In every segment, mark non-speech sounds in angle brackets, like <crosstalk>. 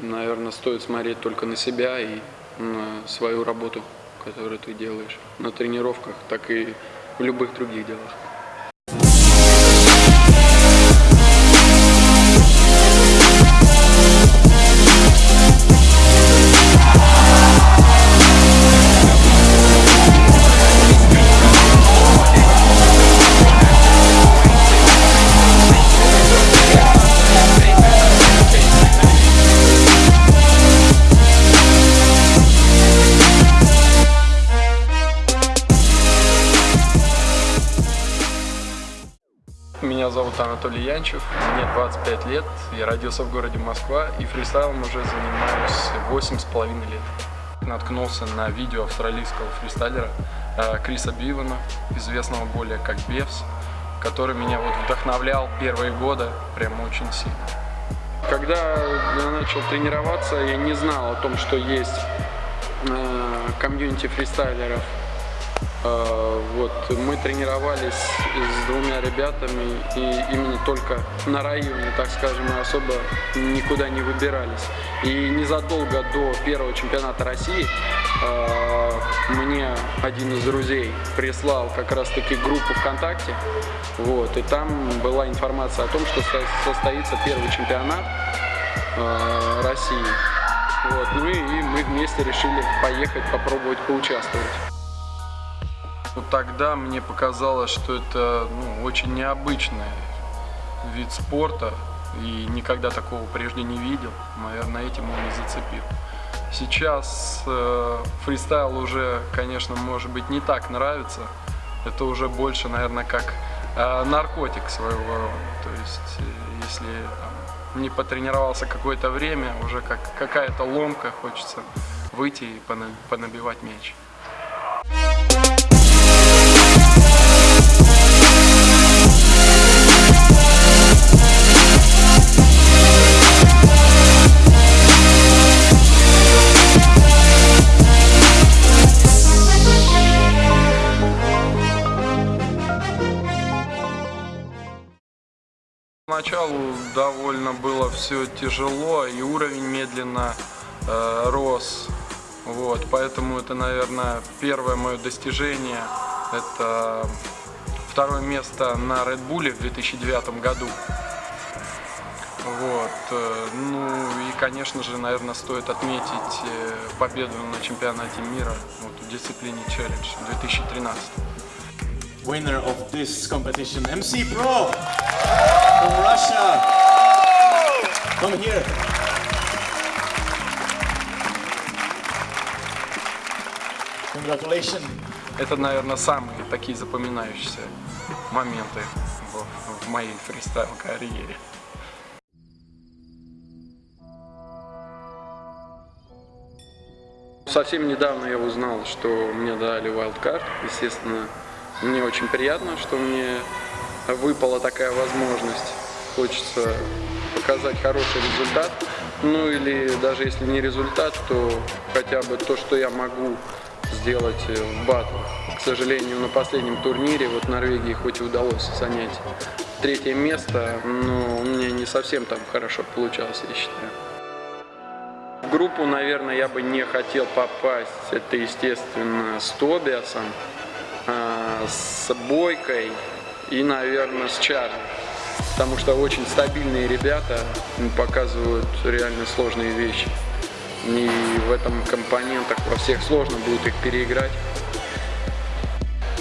наверное, стоит смотреть только на себя и на свою работу, которую ты делаешь на тренировках, так и в любых других делах. Анатолий Янчев, мне 25 лет, я родился в городе Москва и фристайлом уже занимаюсь 8 с половиной лет. Наткнулся на видео австралийского фристайлера э, Криса Бивана, известного более как Бевс, который меня вот вдохновлял первые годы прямо очень сильно. Когда я начал тренироваться, я не знал о том, что есть э, комьюнити фристайлеров вот, мы тренировались с двумя ребятами и именно только на районе, так скажем, мы особо никуда не выбирались. И незадолго до первого чемпионата России а, мне один из друзей прислал как раз таки группу ВКонтакте, вот, и там была информация о том, что состоится первый чемпионат а, России. Вот, ну и мы вместе решили поехать попробовать поучаствовать. Вот тогда мне показалось, что это ну, очень необычный вид спорта, и никогда такого прежде не видел. Наверное, этим он и зацепил. Сейчас э, фристайл уже, конечно, может быть не так нравится. Это уже больше, наверное, как э, наркотик своего рода. То есть, э, если там, не потренировался какое-то время, уже как какая-то ломка, хочется выйти и понабивать мяч. Поначалу довольно было все тяжело, и уровень медленно э, рос. Вот, поэтому это, наверное, первое мое достижение. Это второе место на Red Bull в 2009 году. Вот. Э, ну и, конечно же, наверное, стоит отметить э, победу на чемпионате мира вот, в дисциплине Challenge 2013. Winner of this competition, MC Pro! From Russia. Come here. Congratulations. Это, наверное, самые такие запоминающиеся моменты в, в моей фристайл-карьере. Совсем недавно я узнал, что мне дали wildcard. Естественно, мне очень приятно, что мне выпала такая возможность. Хочется показать хороший результат. Ну или даже если не результат, то хотя бы то, что я могу сделать в батлах. К сожалению, на последнем турнире вот Норвегии хоть и удалось занять третье место, но у меня не совсем там хорошо получалось, я считаю. В группу, наверное, я бы не хотел попасть. Это, естественно, с Тобиасом, а, с Бойкой, и, наверное, с Чарли. Потому что очень стабильные ребята показывают реально сложные вещи. И в этом компонентах во всех сложно будет их переиграть.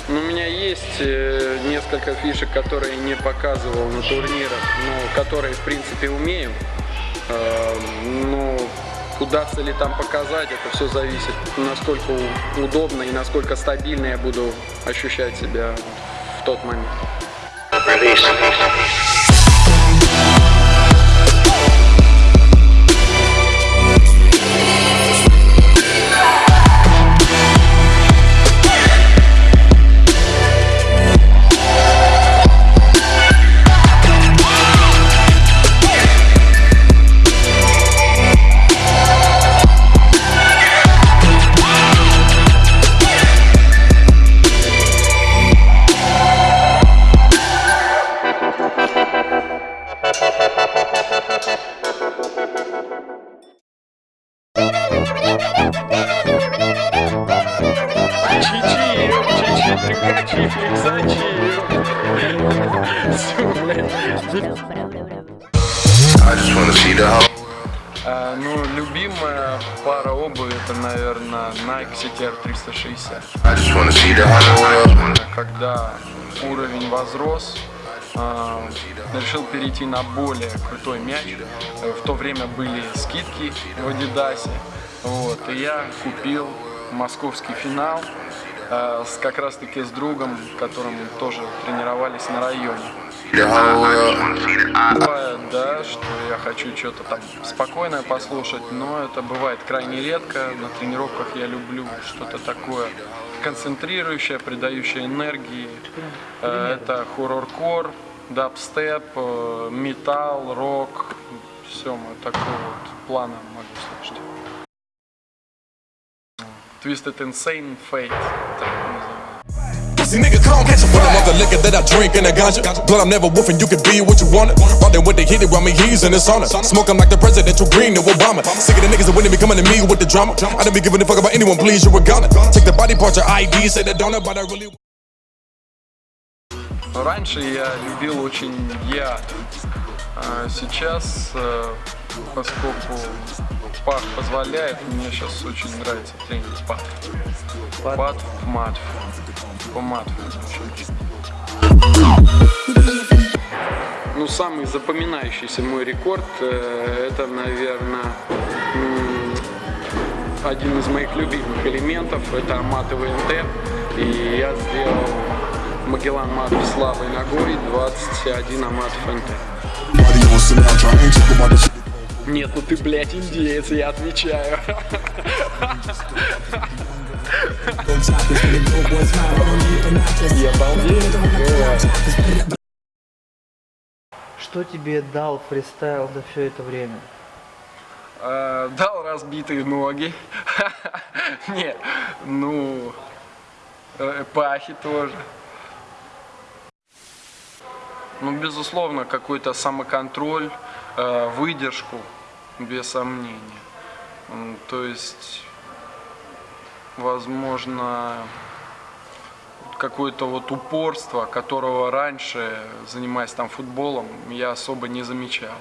Но у меня есть э, несколько фишек, которые не показывал на турнирах, но которые, в принципе, умею. Э, но удастся ли там показать, это все зависит, насколько удобно и насколько стабильно я буду ощущать себя в тот момент. Release. нафиг, ну, любимая пара обуви это, наверное, Nike CTR 360. Когда уровень возрос, а, решил перейти на более крутой мяч. В то время были скидки в Adidas. Вот, и я купил московский финал как раз таки с другом, которым тоже тренировались на районе. Whole world. Бывает, да, что я хочу что-то там спокойное послушать, но это бывает крайне редко. На тренировках я люблю что-то такое концентрирующее, придающее энергии. Э, Это хоррор-кор, дабстеп, э, металл, рок. Все, мы такого вот плана могу слушать. Twisted Insane Fate. так называемый. Pussy nigga, come catch a fire. Of the liquor that I drink and the ganja. Blood, I'm never wolfing, you can be what you want. Riding with the hit it, while me, he's in the sauna. Smoking like the presidential green to Obama. Sick of the niggas that wouldn't be coming to me with the drama. I don't be giving a fuck about anyone, please, you're a gunner. Take the body part, your ID, say that don't but I really. Раньше я любил очень яд. А сейчас, э, поскольку пах позволяет, мне сейчас очень нравится тренинг пат. Пат в матфе. По матфе. Ну, самый запоминающийся мой рекорд, э, это, наверное, один из моих любимых элементов, это аматовый НТ. И я сделал Магеллан мат слабой ногой, 21 аматов НТ. Нет, ну ты, блядь, индеец, я отвечаю. Я балдею. Что тебе дал фристайл за все это время? Э, Дал разбитые ноги. <laughs> Не, ну, э, пахи тоже. Ну, безусловно, какой-то самоконтроль, выдержку, без сомнения. То есть, возможно, какое-то вот упорство, которого раньше, занимаясь там футболом, я особо не замечал.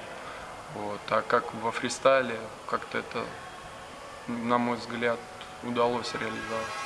Вот. А как во фристайле, как-то это, на мой взгляд, удалось реализовать.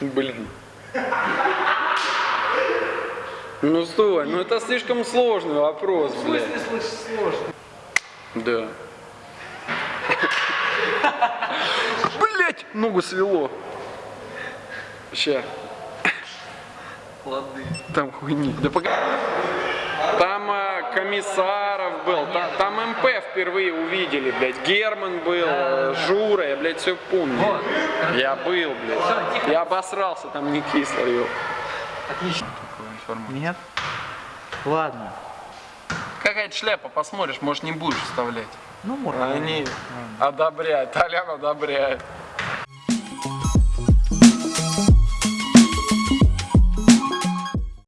Блин. Ну стой, ну это слишком сложный вопрос, блядь. Да. Блять, ногу свело. Ща. Лады. Там хуйни. Да погоди. Там э, Комиссаров был, та- там, МП впервые увидели, блядь. Герман был, э, Жура, я, блядь, все помню. Я был, блядь. Я обосрался, там не кисло, ё. Отлично. Такую информацию. Нет? Ладно. Какая-то шляпа, посмотришь, может не будешь вставлять. Ну, может. Они одобряют, Толян одобряет.